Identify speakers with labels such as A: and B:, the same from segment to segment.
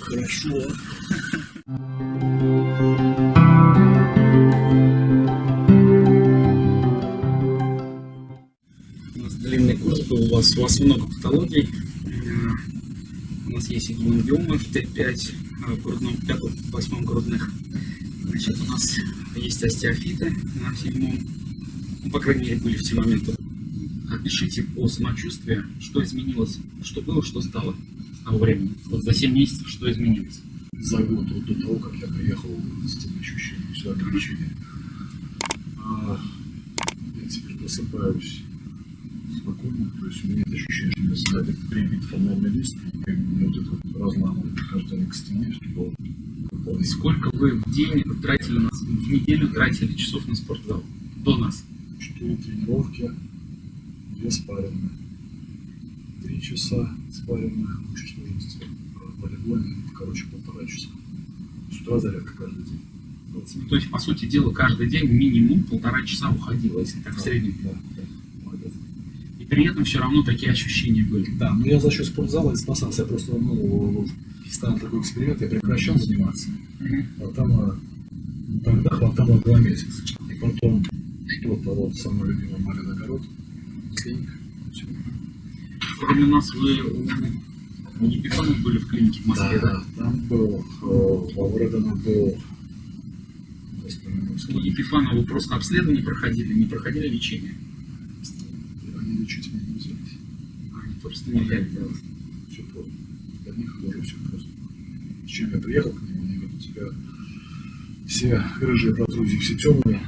A: Хорошо.
B: У нас длинный курс был, у вас, у вас много патологий. Э, У нас есть гемангиомы в Т5, э, в грудном, в пятом, восьмом грудных. Значит, у нас есть остеофиты на седьмом. Ну, по крайней мере, были в те моменты. Опишите по самочувствию, что изменилось, что было, что стало с того времени. Вот за 7 месяцев что изменилось.
A: За год вот до того, как я приехал с тем ощущением, все ограничения. А, я теперь просыпаюсь спокойно, то есть у меня нет ощущения, что я сзади прибит фонарный лист, и мне вот это вот разламывает день к стене, чтобы.
B: Сколько вы в день тратили, на, в неделю тратили часов на спортзал? До нас.
A: Четыре тренировки, две спаренные. Три часа спаренных, общей сложности волейбольной, короче, полтора часа. С утра зарядка каждый день. 20 минут.
B: То есть, по сути дела, каждый день минимум полтора часа уходило, если так в среднем.
A: Да, да.
B: И при этом все равно такие ощущения были.
A: Да, но я за счет спортзала и спасался. Я просто, ну, ставил такой эксперимент, я прекращал заниматься. А, ну, тогда хватало два месяца. И потом что-то вот самое любимое Марин огород, клиника.
B: Кроме нас, вы у у Епифанов были в клинике в Москве, да?
A: там был, э, во Вредена был,
B: У Епифанова просто обследование проходили, не проходили лечение.
A: они лечить меня не взялись.
B: Они просто не взяли делать.
A: Все просто. Для них тоже все просто. С чем я приехал к ним, они говорят, у тебя все рыжие протрузии, все темные.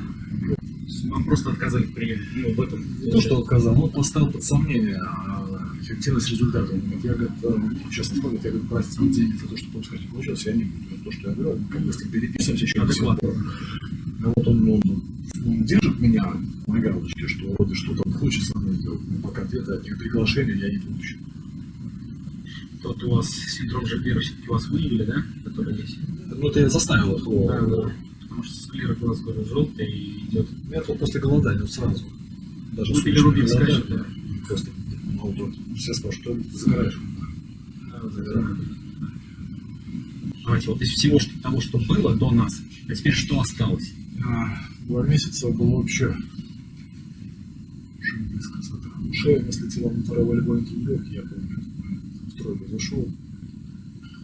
B: Вам просто отказали в приеме. Ну, в этом.
A: Не то, что отказал, но поставил под сомнение а, эффективность результата. Он говорит, Я говорю, э, честно сказать, я говорю, прости деньги за то, что пускать не получилось, я не буду. То, что я говорю, как бы переписываемся еще до сих пор. Но вот он, ну, он держит меня на галочке, что вроде что-то хочет со мной сделать, но пока ответа от них приглашения я не получил.
B: Тот у вас синдром Жабера все-таки у вас выявили, да? Который есть.
A: Ну, это я заставил их его.
B: Да, да. Потому что склера глаз говорю, желтый и идет.
A: Я вот после голодания сразу. Даже
B: Ну, билирубин
A: голодания,
B: скачет, да.
A: Просто, ну, вот, все спрашивают, что ты загораешь?
B: Да, загораю. Давайте вот из всего что, того, что было до нас, а теперь что осталось?
A: А, Два месяца было вообще близко с этого. Шея мне слетела на второй волейбольной тренировке, я помню. В тройку зашел,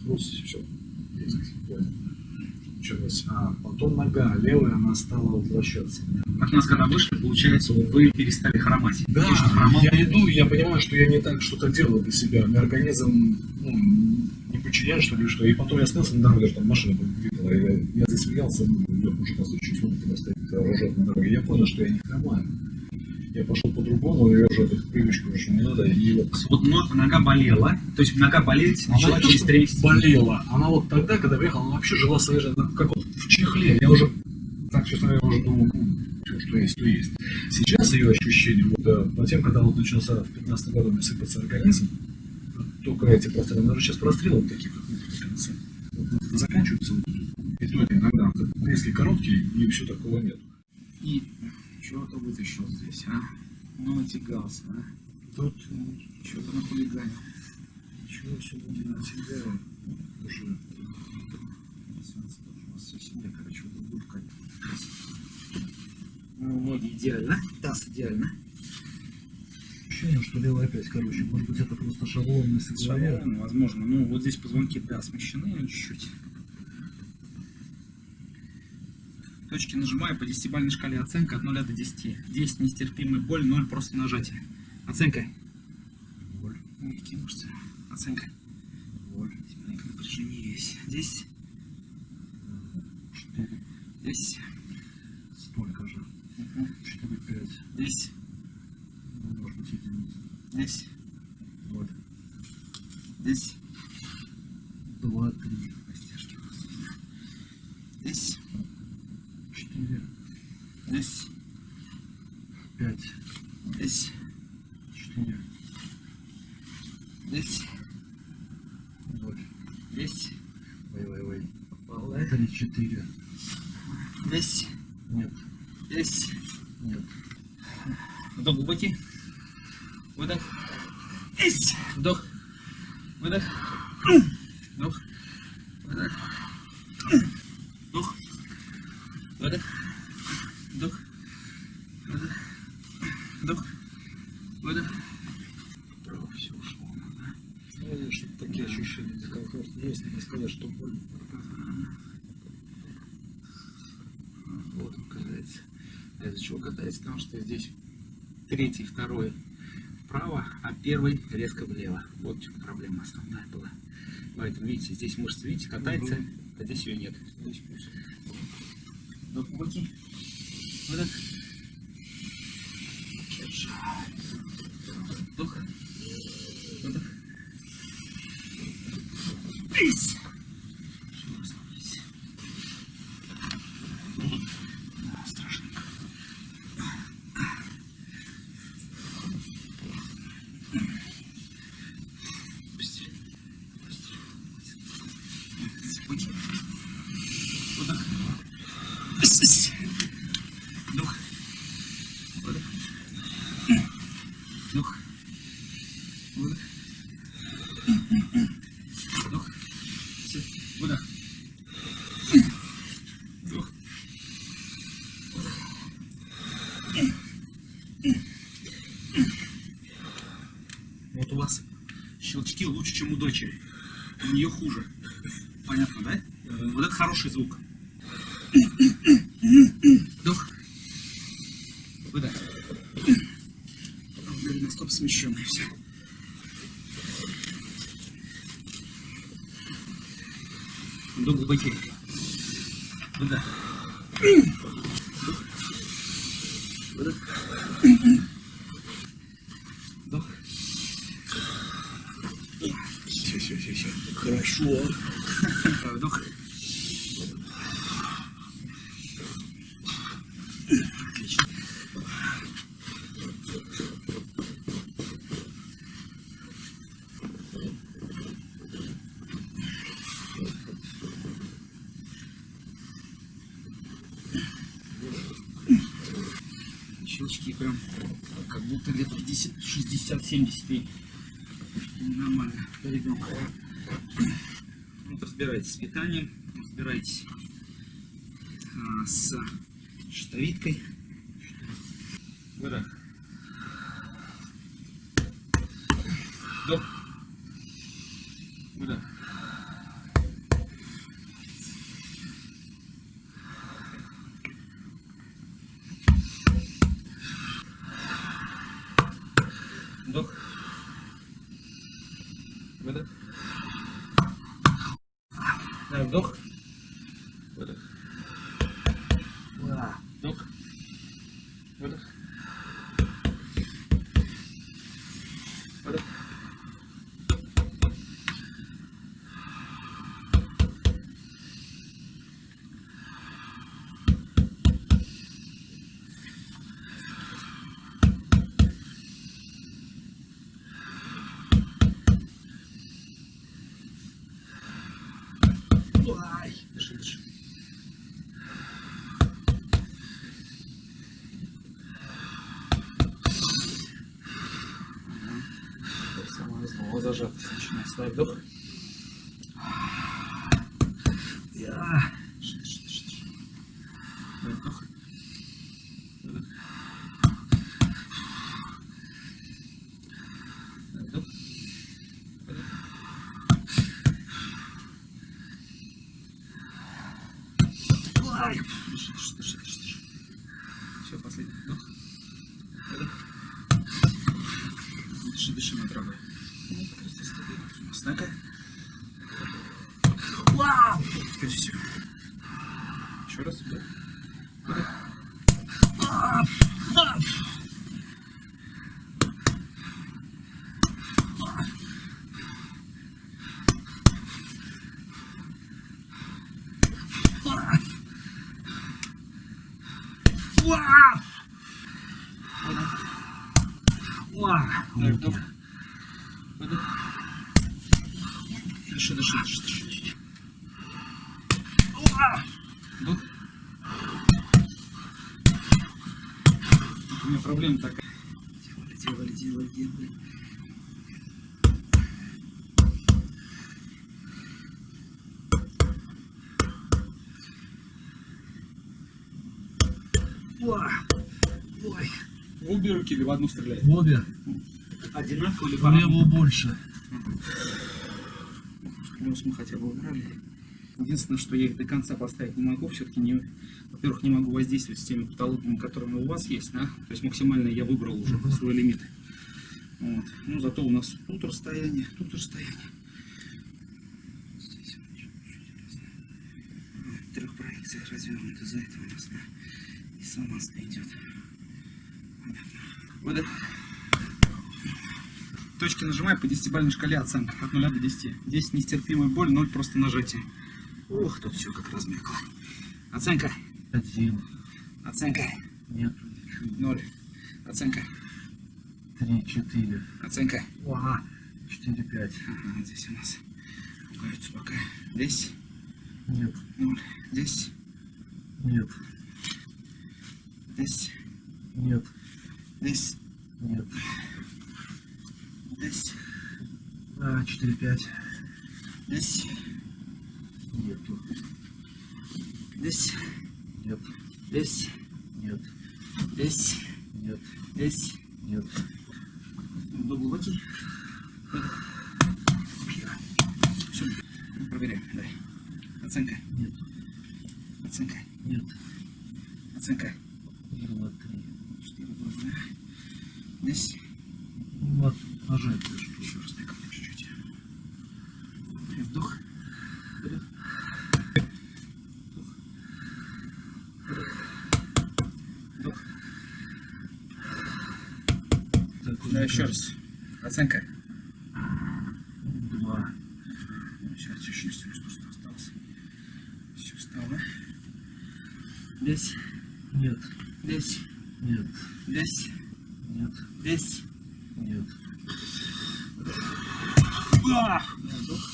A: хруст, все. Есть, понял. А потом нога левая, она стала возвращаться.
B: От нас когда вышли, получается, вы перестали хромать.
A: Да,
B: хромал.
A: я иду, я понимаю, что я не так что-то делаю для себя. У меня организм ну, не подчиняет, что ли, что. И потом я снялся на дороге, там машина и я, я засмеялся, ну, идет мужик на случай смотрит, когда стоит рожет на дороге. Я понял, что я не хромаю. Я пошел по-другому, я уже эту привычку уже не надо, и вот
B: Вот но- нога болела, то есть нога болеть
A: Она
B: начала через
A: что
B: три месяца.
A: болела. Она вот тогда, когда приехала, она вообще жила своей жизнью, как вот в чехле. Я уже, так честно говоря, уже думал, ну, всё, что есть, то есть. Сейчас ее ощущение, вот э, по тем, когда вот начался в 15 году у меня сыпаться организм, только эти прострелы, даже сейчас прострелы вот такие, как ну, в конце, вот, вот, заканчиваются, вот, и то это иногда резкие короткие, и все такого нет.
B: И чего-то вытащил здесь, а? Ну, натягался, а?
A: Тут
B: Что-то нахулиганил.
A: ничего особо не натягаю, уже
B: У вас все себе, короче, вот как. Ну, ноги идеально, таз идеально.
A: ощущение, что левая опять, короче, может быть это просто шаблонность.
B: Шаблон, возможно. Ну, вот здесь позвонки, да, смещены чуть-чуть. точки нажимаю по десятибальной шкале оценка от 0 до 10. 10 нестерпимая боль, 0 просто нажатие. Оценка.
A: Боль.
B: Мягкие мышцы. Оценка.
A: Боль.
B: Темненько напряжение есть.
A: 10.
B: 10.
A: Столько же. 4,
B: 5.
A: 10. Может быть, единица. 10.
B: Вот.
A: 10.
B: 2, 3. Выдох. Вдох. Выдох. Вдох. Выдох. Вдох. Выдох. Вдох. Выдох.
A: Право, все ушло. Сказали, что такие ощущения дискомфорта есть, не сказать, что больно.
B: Вот он катается. Из-за чего катается? Потому что здесь третий, второй вправо, а первый резко влево. Вот проблема основная была. Поэтому, видите, здесь мышца, видите, катается, а здесь ее нет. Вдох глубокий. Выдох. Вдох. Есть. Всё, Вдох. Выдох. Вдох. Всё. Выдох. Вдох. Вот у вас щелчки лучше, чем у дочери. У нее хуже. Понятно, да? Вот это хороший звук. Вдох. Выдох. Голеностоп смещенный. Все. Вдох глубокий. Выдох. Выдох. Вдох.
A: Все, все, все, все. Хорошо.
B: Вдох. Отлично. Щелчки прям как будто лет 50, 60, 70 и нормально для ребенка. Вот разбирайтесь с питанием, разбирайтесь а, с щитовидкой. Выдох. Вдох. Выдох. Вдох. Выдох. Да, вдох. Ставь вдох. Я. Вдох. Выдох. Дай вдох. Выдох. Ай, дыши, дыши, дыши, дыши, дыши. Все, последний вдох. Выдох. Дыши, дыши на травы. Ну, просто стабильно у нас. Ну-ка. Вау! Теперь все. Еще раз. Вдох. Выдох. Ап! Ап! Ап! Вау! Вау! Дай вдох. Выдох. Дыши, дыши, дыши, дыши. Вау! Вдох. У меня проблема такая. Делали, делали, делали, делали. Ой. Ой. В обе руки или в одну стреляет?
A: В обе.
B: Одинаково или по-разному?
A: левую больше.
B: Плюс мы хотя бы убрали. Единственное, что я их до конца поставить не могу, все-таки не, во-первых, не могу воздействовать с теми патологиями, которые у вас есть, да? То есть максимально я выбрал уже
A: Мгм.
B: свой лимит. Вот. Ну, зато у нас тут расстояние, тут расстояние. Здесь он чуть-чуть трех проекциях развернуто, за это у нас да, и сама идет. Выдох. Точки нажимаю по 10-бальной шкале оценка от 0 до 10. 10 нестерпимая боль, 0 просто нажатие. Ух, тут все как размякло. Оценка.
A: Один.
B: Оценка.
A: Нет.
B: 0. Оценка.
A: Три, четыре.
B: Оценка.
A: Ага. Четыре, пять.
B: Ага, здесь у нас пугаются пока. Здесь
A: Нет.
B: 0. Здесь.
A: Нет.
B: Здесь.
A: Нет.
B: Здесь.
A: Нет.
B: Здесь.
A: А, четыре, пять.
B: Здесь.
A: Нету.
B: Здесь.
A: Нет.
B: Здесь.
A: Нет.
B: Здесь.
A: Нет.
B: Здесь.
A: Нет.
B: До глубокий. Все. Проверяем. Дай. Оценка.
A: Нет.
B: Оценка.
A: Нет.
B: Оценка.
A: Два, три.
B: 4, 2, 2. Здесь.
A: Вот, нажать что.
B: Еще раз дай чуть-чуть. Вдох. Выдох. Вдох.
A: Так,
B: Да, еще раз. Оценка.
A: Два.
B: Сейчас еще что что осталось. Все встало. Здесь,
A: Нет.
B: здесь,
A: Нет.
B: здесь,
A: Нет.
B: здесь.
A: Нет.
B: А! Вдох.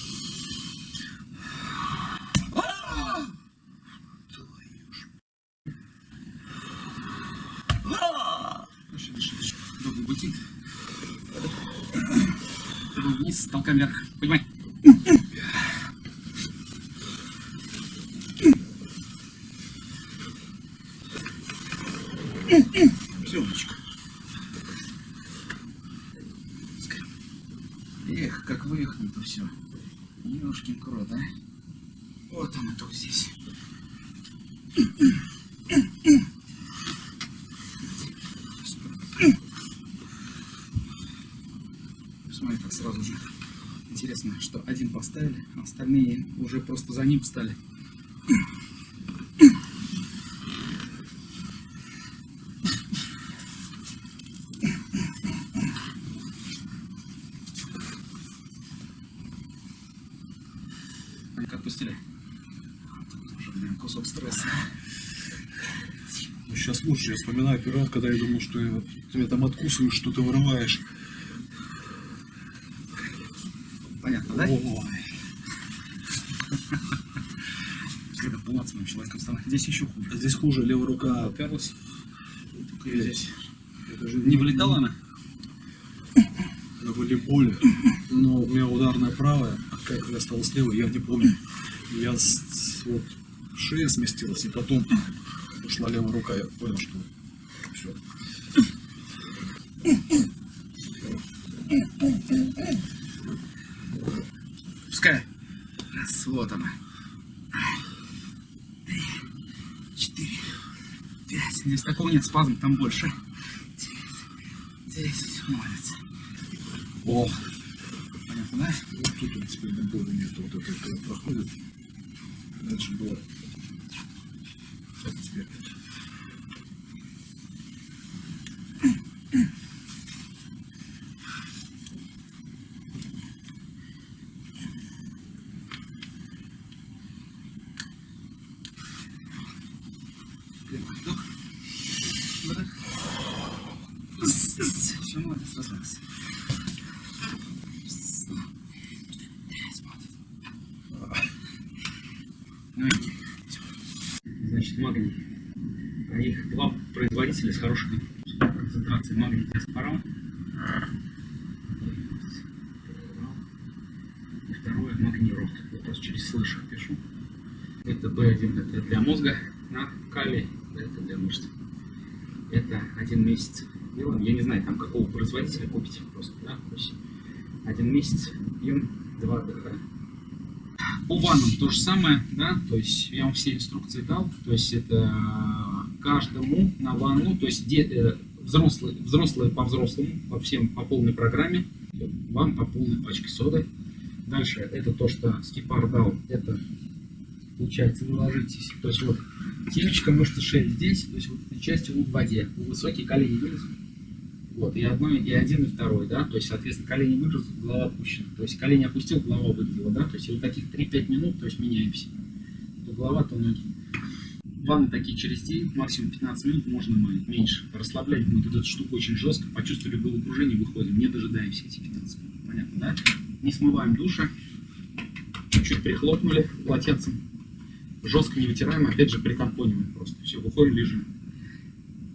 B: Дыши, дыши, дыши. Вдох глубокий. Вдох вниз, толкаем вверх. Поднимай. Все, умничка. Эх, как выехали-то все. Ёшкин крот, а. Вот он, это вот здесь. Смотри, как сразу же. Интересно, что один поставили, а остальные уже просто за ним встали. Как пустили. Кусок стресса.
A: Ну, сейчас лучше. Я вспоминаю первый раз, когда я думал, что я, вот, ты там откусываешь, что ты вырываешь.
B: Понятно, да?
A: Ой.
B: Когда полноценным человеком стану. Здесь еще хуже.
A: А здесь хуже. Левая рука
B: Уперлась.
A: только здесь. Это же
B: Не вылетала она?
A: на волейболе. Но у меня ударная правая, а как я стал слева, я не помню. Я с, с- вот шея сместилась, и потом ушла левая рука. Я понял, что все.
B: Пускай. Раз, вот она. Три, четыре, пять. Здесь такого нет, спазм там больше. Девять, десять. Молодец.
A: О,
B: Понятно, да?
A: вот тут он теперь боли нет. Вот это когда проходит. Дальше было. Теперь.
B: Вдох. Выдох. Все, молодец, расслабься. Значит, магний. А их два производителя с хорошими концентрации магнитоспорал. И второе магнирот. Вот просто через слышах пишу. Это B1, это для мозга на калий, это для мышц. Это один месяц делаем. Я не знаю, там какого производителя купите просто, да, один месяц им два отдыха. По ваннам то же самое, да, то есть я вам все инструкции дал, то есть это каждому на ванну, то есть де, э, взрослые, взрослые по взрослому, по всем по полной программе, вам по полной пачке соды. Дальше это то, что скипар дал, это получается вы ложитесь, то есть вот темечко мышцы шеи здесь, то есть вот этой частью вы в воде, вы высокие колени вылезут, вот, и одно, и один, и второй, да, то есть, соответственно, колени выгрузят, голова опущена. То есть, колени опустил, голова выгрузила, да, то есть, и вот таких 3-5 минут, то есть, меняемся. То голова, то ноги. Ванны такие через день, максимум 15 минут можно мыть, меньше. Расслаблять будет вот эту штуку очень жестко, почувствовали головокружение, выходим, не дожидаемся эти 15 минут. Понятно, да? Не смываем душа, чуть прихлопнули полотенцем, жестко не вытираем, опять же притампониваем просто. Все, выходим, лежим.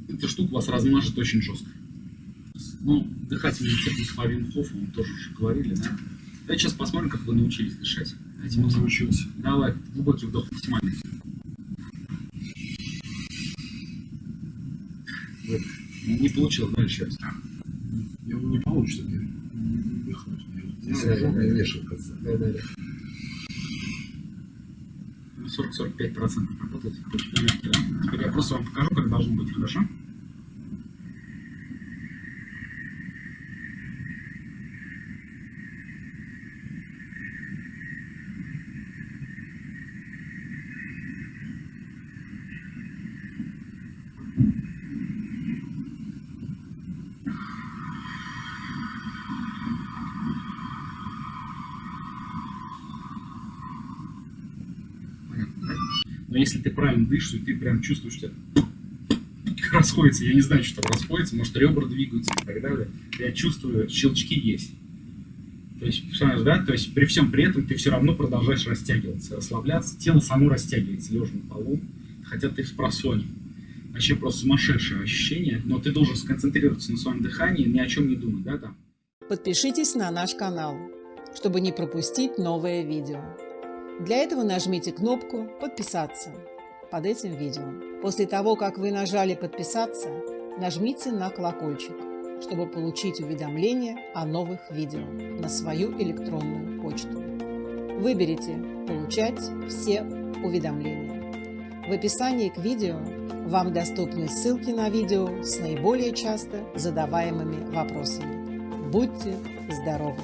B: Эта штука вас размажет очень жестко. Ну, дыхательная техника по Винхофу, мы тоже уже говорили, да? Давайте сейчас посмотрим, как вы научились дышать.
A: Этим он научился.
B: Давай, глубокий вдох максимальный. Вот. Не получил, дальше сейчас.
A: Я не получится, я не.
B: Ну,
A: Здесь
B: да, да,
A: огромная
B: да. Да, да, да. Ну, 40-45% работает. Теперь, теперь я просто вам покажу, как должно быть, хорошо? Понятно, да? Но если ты правильно дышишь, ты прям чувствуешь, что расходится. Я не знаю, что там расходится, может ребра двигаются и так далее. Я чувствую, щелчки есть. То есть, понимаешь, да? То есть при всем при этом ты все равно продолжаешь растягиваться, расслабляться. Тело само растягивается, лежа на полу, хотя ты в просоне. Вообще просто сумасшедшее ощущение, но ты должен сконцентрироваться на своем дыхании, ни о чем не думать, да, там.
C: Подпишитесь на наш канал, чтобы не пропустить новое видео. Для этого нажмите кнопку «Подписаться» под этим видео. После того, как вы нажали «Подписаться», нажмите на колокольчик, чтобы получить уведомления о новых видео на свою электронную почту. Выберите «Получать все уведомления». В описании к видео вам доступны ссылки на видео с наиболее часто задаваемыми вопросами. Будьте здоровы!